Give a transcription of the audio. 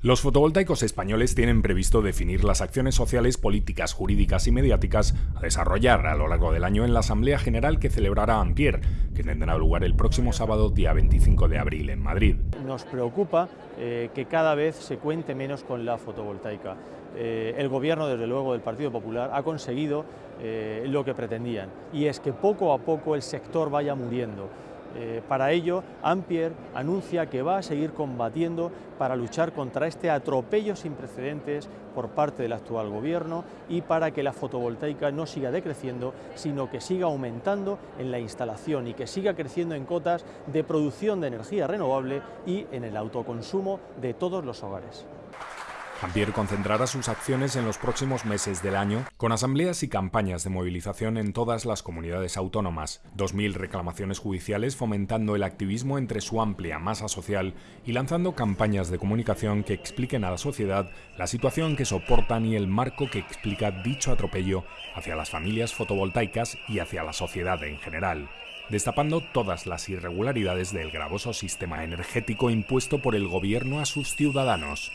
Los fotovoltaicos españoles tienen previsto definir las acciones sociales, políticas, jurídicas y mediáticas a desarrollar a lo largo del año en la Asamblea General que celebrará Ampier, que tendrá lugar el próximo sábado, día 25 de abril, en Madrid. Nos preocupa eh, que cada vez se cuente menos con la fotovoltaica. Eh, el gobierno, desde luego, del Partido Popular ha conseguido eh, lo que pretendían, y es que poco a poco el sector vaya muriendo. Eh, para ello, Ampier anuncia que va a seguir combatiendo para luchar contra este atropello sin precedentes por parte del actual gobierno y para que la fotovoltaica no siga decreciendo, sino que siga aumentando en la instalación y que siga creciendo en cotas de producción de energía renovable y en el autoconsumo de todos los hogares. Ampier concentrará sus acciones en los próximos meses del año con asambleas y campañas de movilización en todas las comunidades autónomas, 2.000 reclamaciones judiciales fomentando el activismo entre su amplia masa social y lanzando campañas de comunicación que expliquen a la sociedad la situación que soportan y el marco que explica dicho atropello hacia las familias fotovoltaicas y hacia la sociedad en general destapando todas las irregularidades del gravoso sistema energético impuesto por el gobierno a sus ciudadanos.